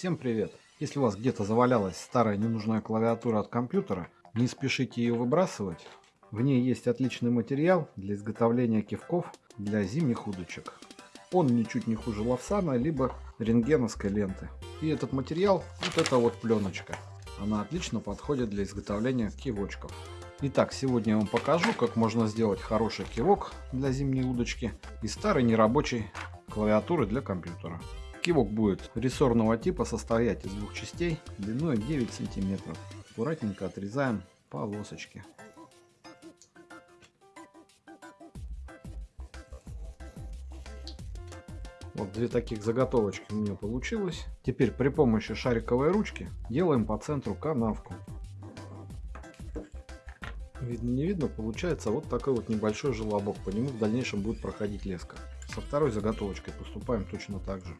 Всем привет! Если у вас где-то завалялась старая ненужная клавиатура от компьютера, не спешите ее выбрасывать. В ней есть отличный материал для изготовления кивков для зимних удочек. Он ничуть не хуже лавсана, либо рентгеновской ленты. И этот материал, вот эта вот пленочка. Она отлично подходит для изготовления кивочков. Итак, сегодня я вам покажу, как можно сделать хороший кивок для зимней удочки из старой нерабочей клавиатуры для компьютера. Кивок будет рессорного типа состоять из двух частей длиной 9 сантиметров. Аккуратненько отрезаем полосочки. Вот две таких заготовочки у меня получилось. Теперь при помощи шариковой ручки делаем по центру канавку. Видно не видно, получается вот такой вот небольшой желобок. По нему в дальнейшем будет проходить леска. Со второй заготовочкой поступаем точно так же.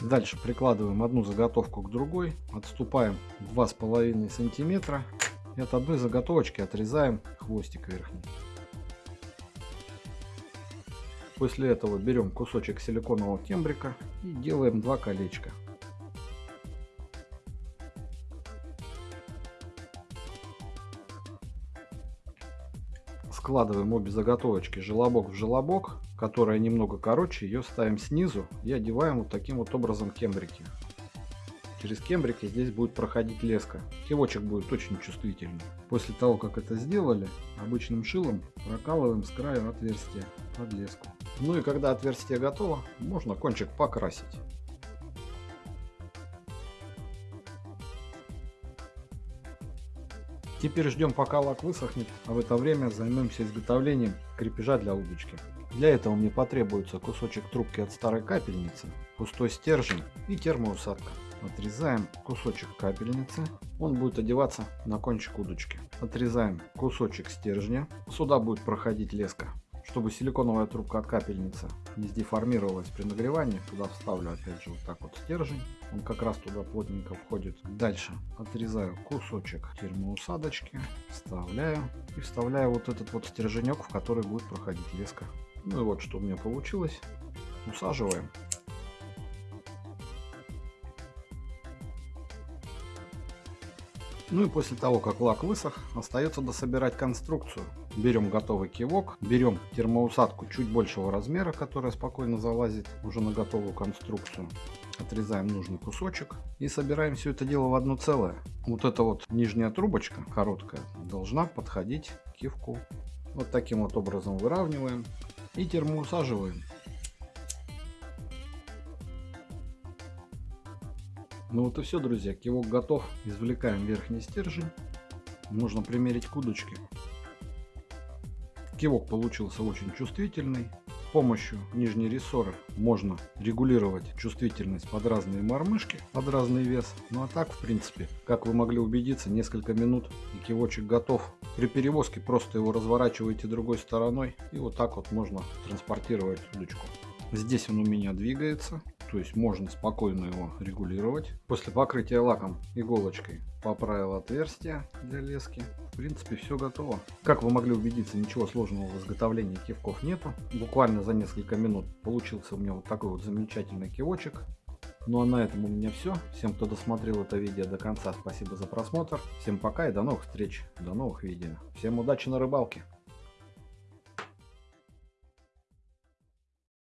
Дальше прикладываем одну заготовку к другой, отступаем 2,5 сантиметра и от одной заготовочки отрезаем хвостик верхний. После этого берем кусочек силиконового кембрика и делаем два колечка. Складываем обе заготовочки желобок в желобок, которая немного короче, ее ставим снизу и одеваем вот таким вот образом кембрики. Через кембрики здесь будет проходить леска. Кивочек будет очень чувствительный. После того, как это сделали, обычным шилом прокалываем с краю отверстия под леску. Ну и когда отверстие готово, можно кончик покрасить. Теперь ждем пока лак высохнет, а в это время займемся изготовлением крепежа для удочки. Для этого мне потребуется кусочек трубки от старой капельницы, пустой стержень и термоусадка. Отрезаем кусочек капельницы, он будет одеваться на кончик удочки. Отрезаем кусочек стержня, сюда будет проходить леска. Чтобы силиконовая трубка от капельницы не сдеформировалась при нагревании, туда вставлю опять же вот так вот стержень. Он как раз туда плотненько входит. Дальше отрезаю кусочек термоусадочки, вставляю и вставляю вот этот вот стерженек, в который будет проходить леска. Ну и вот что у меня получилось. Усаживаем. Ну и после того, как лак высох, остается дособирать конструкцию. Берем готовый кивок, берем термоусадку чуть большего размера, которая спокойно залазит уже на готовую конструкцию. Отрезаем нужный кусочек и собираем все это дело в одно целое. Вот эта вот нижняя трубочка, короткая, должна подходить к кивку. Вот таким вот образом выравниваем и термоусаживаем. Ну вот и все, друзья. Кивок готов. Извлекаем верхний стержень. Можно примерить к удочке. Кивок получился очень чувствительный. С помощью нижней рессоры можно регулировать чувствительность под разные мормышки, под разный вес. Ну а так, в принципе, как вы могли убедиться, несколько минут и кивочек готов. При перевозке просто его разворачиваете другой стороной и вот так вот можно транспортировать удочку. Здесь он у меня двигается то есть можно спокойно его регулировать. После покрытия лаком иголочкой поправил отверстие для лески. В принципе все готово. Как вы могли убедиться, ничего сложного в изготовлении кивков нету. Буквально за несколько минут получился у меня вот такой вот замечательный кивочек. Ну а на этом у меня все. Всем, кто досмотрел это видео до конца, спасибо за просмотр. Всем пока и до новых встреч, до новых видео. Всем удачи на рыбалке.